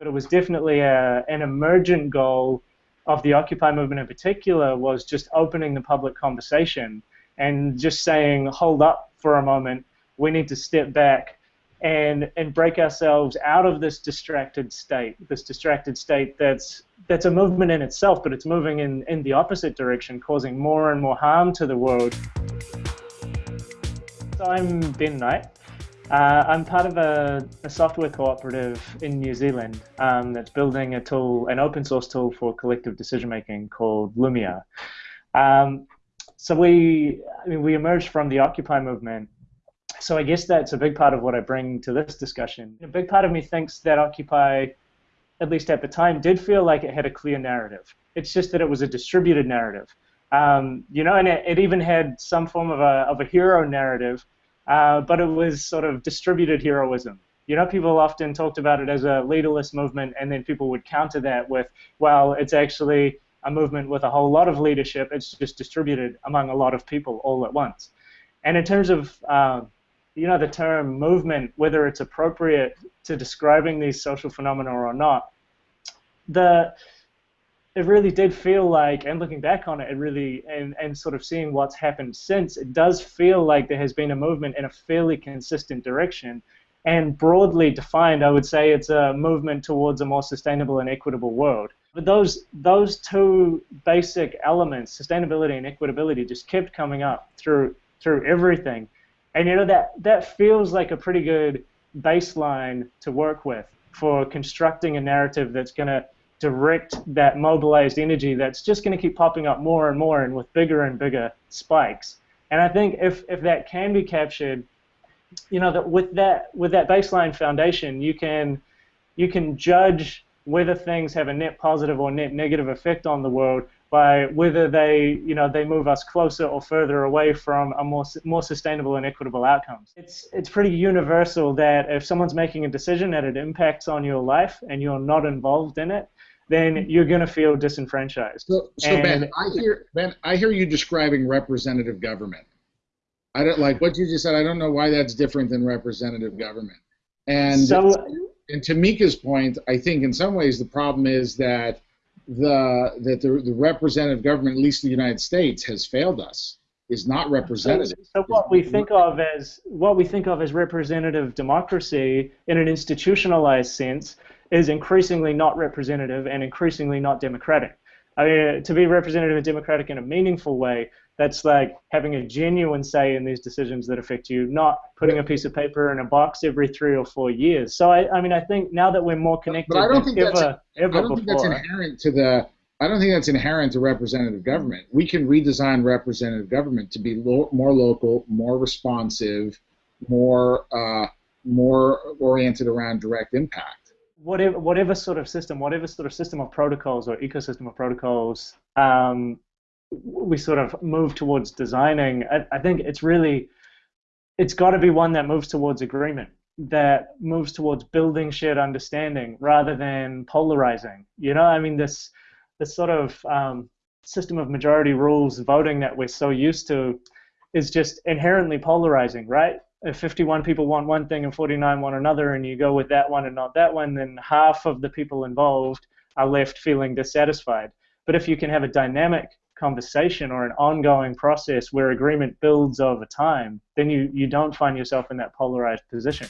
but it was definitely a, an emergent goal of the Occupy movement in particular was just opening the public conversation and just saying, hold up for a moment, we need to step back and and break ourselves out of this distracted state, this distracted state that's that's a movement in itself, but it's moving in, in the opposite direction, causing more and more harm to the world. So I'm Ben Knight. Uh, I'm part of a, a, software cooperative in New Zealand um, that's building a tool, an open source tool for collective decision making called Loomio. Um, so we, I mean, we emerged from the Occupy movement. So I guess that's a big part of what I bring to this discussion. A big part of me thinks that Occupy, at least at the time, did feel like it had a clear narrative. It's just that it was a distributed narrative. Um, you know, and it, it even had some form of a, of a hero narrative uh, but it was sort of distributed heroism. You know, people often talked about it as a leaderless movement, and then people would counter that with, well, it's actually a movement with a whole lot of leadership. It's just distributed among a lot of people all at once. And in terms of, uh, you know, the term movement, whether it's appropriate to describing these social phenomena or not, the it really did feel like, and looking back on it, it really, and, and sort of seeing what's happened since, it does feel like there has been a movement in a fairly consistent direction. And broadly defined, I would say it's a movement towards a more sustainable and equitable world. But those those two basic elements, sustainability and equitability, just kept coming up through through everything. And you know that that feels like a pretty good baseline to work with for constructing a narrative that's going to direct that mobilized energy that's just going to keep popping up more and more and with bigger and bigger spikes. And I think if, if that can be captured, you know, that with that with that baseline foundation, you can you can judge whether things have a net positive or net negative effect on the world by whether they you know they move us closer or further away from a more more sustainable and equitable outcomes. It's it's pretty universal that if someone's making a decision that it impacts on your life and you're not involved in it, then you're going to feel disenfranchised. So, so Ben, I hear Ben, I hear you describing representative government. I don't like what you just said. I don't know why that's different than representative government. And so, and to Mika's point, I think in some ways the problem is that the that the, the representative government, at least in the United States, has failed us. Is not representative. So, so what we think of as what we think of as representative democracy in an institutionalized sense is increasingly not representative and increasingly not democratic. I mean, to be representative and democratic in a meaningful way, that's like having a genuine say in these decisions that affect you, not putting a piece of paper in a box every three or four years. So I, I mean, I think now that we're more connected but I don't think ever, that's, ever I don't before, think that's inherent to the. I don't think that's inherent to representative government. We can redesign representative government to be lo- more local, more responsive, more uh, more oriented around direct impact whatever whatever sort of system, whatever sort of system of protocols or ecosystem of protocols um, we sort of move towards designing, I, I think it's really it's got to be one that moves towards agreement, that moves towards building shared understanding rather than polarizing. You know, I mean this this sort of um, system of majority rules voting that we're so used to is just inherently polarizing, right? If 51 people want one thing and 49 want another, and you go with that one and not that one, then half of the people involved are left feeling dissatisfied. But if you can have a dynamic conversation or an ongoing process where agreement builds over time, then you, you don't find yourself in that polarized position.